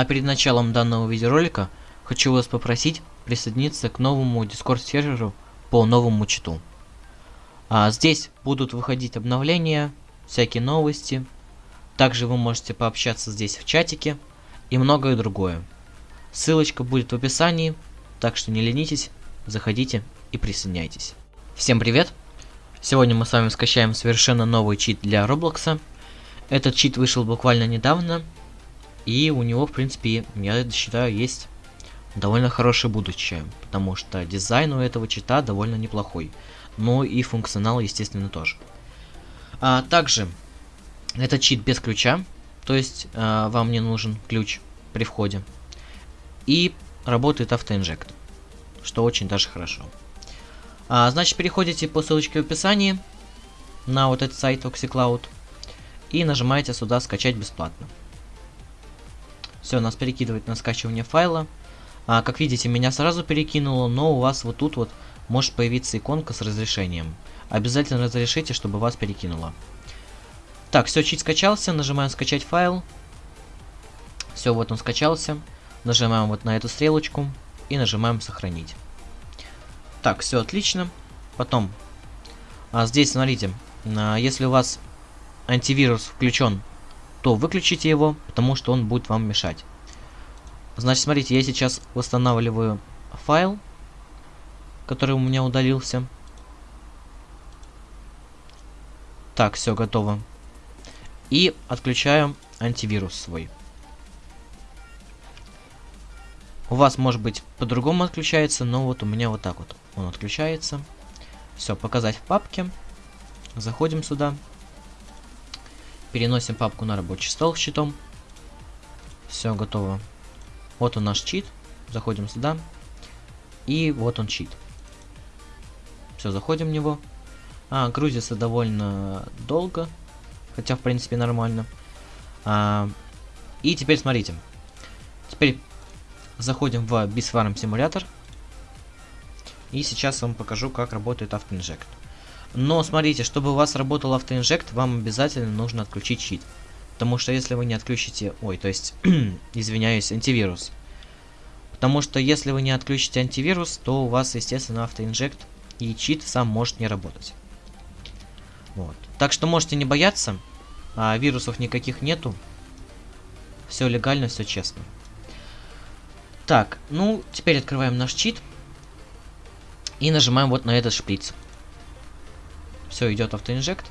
А перед началом данного видеоролика хочу вас попросить присоединиться к новому Discord серверу по новому читу. А здесь будут выходить обновления, всякие новости. Также вы можете пообщаться здесь в чатике и многое другое. Ссылочка будет в описании, так что не ленитесь, заходите и присоединяйтесь. Всем привет! Сегодня мы с вами скачаем совершенно новый чит для Роблокса. Этот чит вышел буквально недавно, и у него, в принципе, я считаю, есть довольно хорошее будущее, потому что дизайн у этого чита довольно неплохой. Ну и функционал, естественно, тоже. А также, этот чит без ключа, то есть а, вам не нужен ключ при входе. И работает автоинжект, что очень даже хорошо. А, значит, переходите по ссылочке в описании на вот этот сайт OxyCloud и нажимаете сюда «Скачать бесплатно». Все, нас перекидывает на скачивание файла. А, как видите, меня сразу перекинуло, но у вас вот тут вот может появиться иконка с разрешением. Обязательно разрешите, чтобы вас перекинуло. Так, все, чит скачался, нажимаем скачать файл. Все, вот он скачался. Нажимаем вот на эту стрелочку и нажимаем сохранить. Так, все отлично. Потом, а здесь, смотрите, а, если у вас антивирус включен то выключите его, потому что он будет вам мешать. Значит, смотрите, я сейчас восстанавливаю файл, который у меня удалился. Так, все готово. И отключаю антивирус свой. У вас, может быть, по-другому отключается, но вот у меня вот так вот он отключается. Все, показать в папке. Заходим сюда. Переносим папку на рабочий стол с читом. Все, готово. Вот он наш чит. Заходим сюда. И вот он чит. Все, заходим в него. А, грузится довольно долго. Хотя, в принципе, нормально. А, и теперь смотрите. Теперь заходим в Bisfarm симулятор. И сейчас вам покажу, как работает автоинжект. Но смотрите, чтобы у вас работал автоинжект, вам обязательно нужно отключить щит. Потому что если вы не отключите... Ой, то есть, извиняюсь, антивирус. Потому что если вы не отключите антивирус, то у вас, естественно, автоинжект и чит сам может не работать. Вот. Так что можете не бояться. А, вирусов никаких нету. Все легально, все честно. Так, ну, теперь открываем наш чит. И нажимаем вот на этот шприц. Все, идет автоинжект.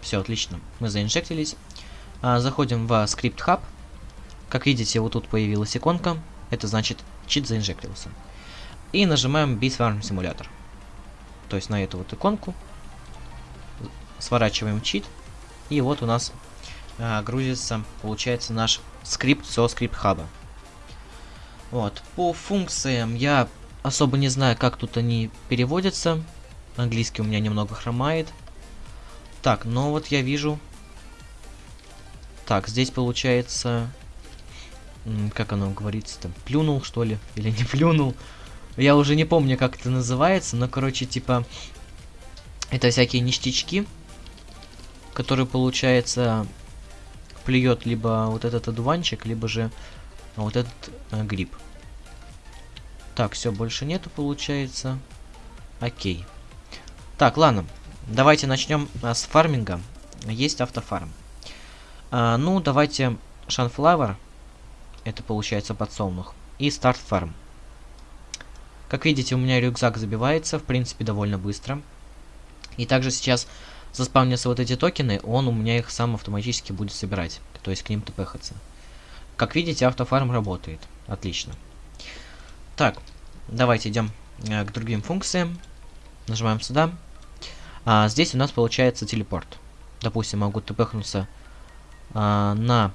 Все, отлично. Мы заинжектились. А, заходим в скрипт хаб. Как видите, вот тут появилась иконка. Это значит, чит заинжектился. И нажимаем Bitfarm симулятор. То есть на эту вот иконку. Сворачиваем чит. И вот у нас а, грузится, получается, наш скрипт со скрипт хаба. Вот. По функциям я особо не знаю, как тут они переводятся. Английский у меня немного хромает. Так, ну вот я вижу... Так, здесь получается... Как оно говорится там? Плюнул, что ли? Или не плюнул? Я уже не помню, как это называется, но, короче, типа... Это всякие ништячки, которые, получается, плюет либо вот этот одуванчик, либо же вот этот э, гриб. Так, все, больше нету, получается. Окей. Так, ладно. Давайте начнем а, с фарминга. Есть автофарм. А, ну, давайте Sunflower. Это получается подсолнух. И Start Farm. Как видите, у меня рюкзак забивается, в принципе, довольно быстро. И также сейчас заспавнятся вот эти токены, он у меня их сам автоматически будет собирать. То есть к ним тпхаться. Как видите, автофарм работает. Отлично. Так, давайте идем э, к другим функциям. Нажимаем сюда. А здесь у нас получается телепорт. Допустим, могу тпхнуться а, на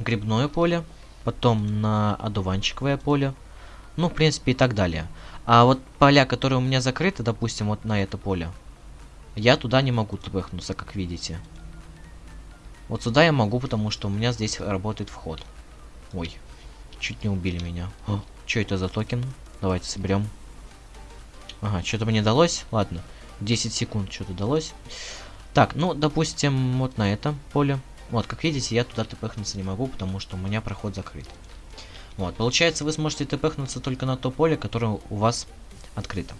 грибное поле, потом на одуванчиковое поле, ну, в принципе, и так далее. А вот поля, которые у меня закрыты, допустим, вот на это поле, я туда не могу тпхнуться, как видите. Вот сюда я могу, потому что у меня здесь работает вход. Ой, чуть не убили меня. что это за токен? Давайте соберем. Ага, что-то мне далось. Ладно. 10 секунд что-то далось. Так, ну, допустим, вот на этом поле. Вот, как видите, я туда тпхнуться не могу, потому что у меня проход закрыт. Вот, получается, вы сможете тпхнуться только на то поле, которое у вас открыто.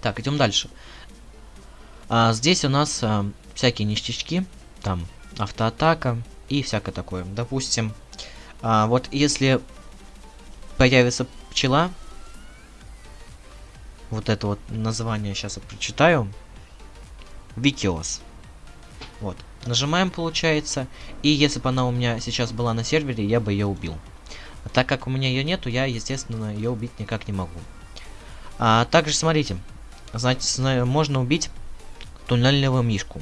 Так, идем дальше. А, здесь у нас а, всякие ништячки, там автоатака и всякое такое. Допустим, а, вот если появится пчела, вот это вот название сейчас я прочитаю, Викиос. Вот. Нажимаем, получается. И если бы она у меня сейчас была на сервере, я бы ее убил. А так как у меня ее нету, я, естественно, ее убить никак не могу. А также, смотрите. Знаете, можно убить туннельного мишку.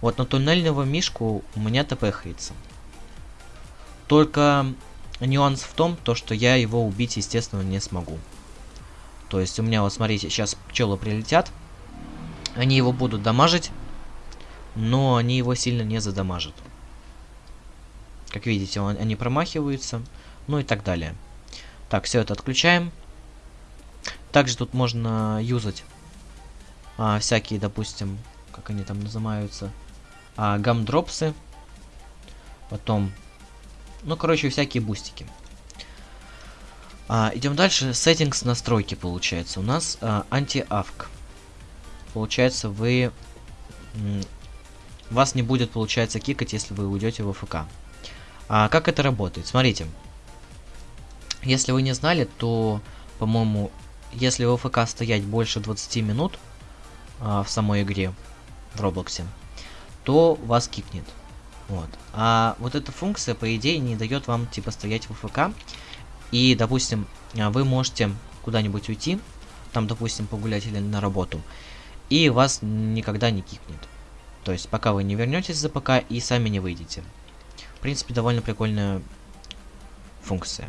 Вот на туннельного мишку у меня тпхается. Только нюанс в том, то, что я его убить, естественно, не смогу. То есть у меня, вот смотрите, сейчас пчелы прилетят. Они его будут дамажить, но они его сильно не задамажат. Как видите, он, они промахиваются, ну и так далее. Так, все это отключаем. Также тут можно юзать а, всякие, допустим, как они там называются, а, гамдропсы. Потом, ну, короче, всякие бустики. А, идем дальше. Settings настройки, получается. У нас а, анти-авк. Получается, вы... Вас не будет, получается, кикать, если вы уйдете в ФК. А как это работает? Смотрите. Если вы не знали, то, по-моему, если в ФК стоять больше 20 минут а, в самой игре, в Роблоксе, то вас кикнет. Вот. А вот эта функция, по идее, не дает вам, типа, стоять в ФК. И, допустим, а, вы можете куда-нибудь уйти, там, допустим, погулять или на работу, и вас никогда не кикнет. То есть, пока вы не вернетесь за ПК и сами не выйдете. В принципе, довольно прикольная функция.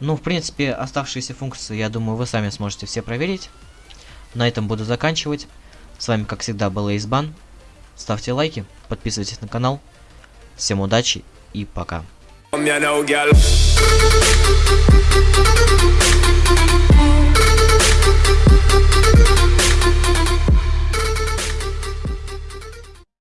Ну, в принципе, оставшиеся функции, я думаю, вы сами сможете все проверить. На этом буду заканчивать. С вами, как всегда, был Эйсбан. Ставьте лайки, подписывайтесь на канал. Всем удачи и пока. Me now, girl.